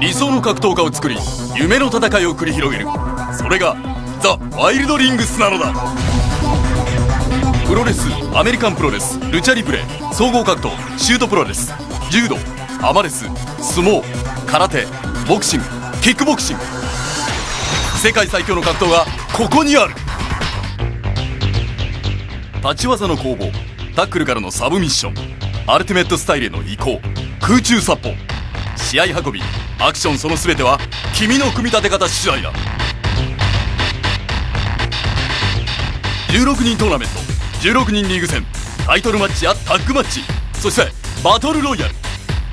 理想の格闘家を作り夢の戦いを繰り広げる。それがザ・ワイルドリングスなのだ。プロレスアメリカンプロレスルチャリブレ総合格闘シュートプロレス柔道アマレス相撲空手ボクシングキックボクシング。世界最強の格闘がここにある。立ち技の攻防タックルからのサブミッションアルティメットスタイルへの移行。空中殺法。試合運びアクションその全ては君の組み立て方次第だ。16人トーナメント16人リーグ戦タイトルマッチやタッグマッチそしてバトルロイヤル。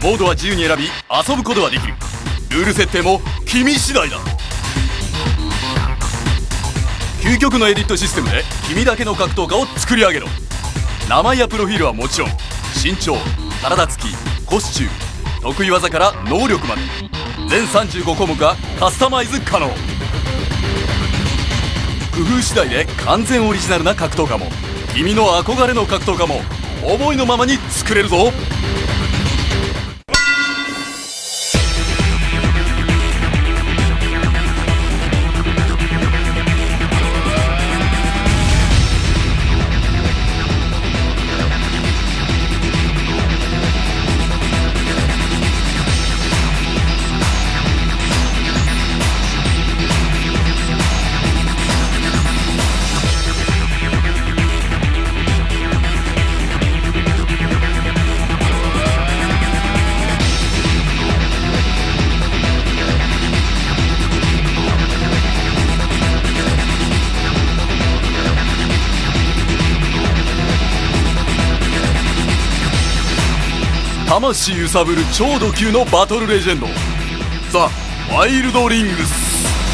モードは自由に選び遊ぶことができる。ルール設定も君次第だ。究極のエディットシステムで君だけの格闘家を作り上げろ。名前やプロフィールはもちろん身長体つきコスチューム。得意技から能力まで。全35項目がカスタマイズ可能。工夫次第で完全オリジナルな格闘家も。君の憧れの格闘家も思いのままに作れるぞ。魂揺さぶる超ド級のバトルレジェンド。ザ・ワイルドリングス。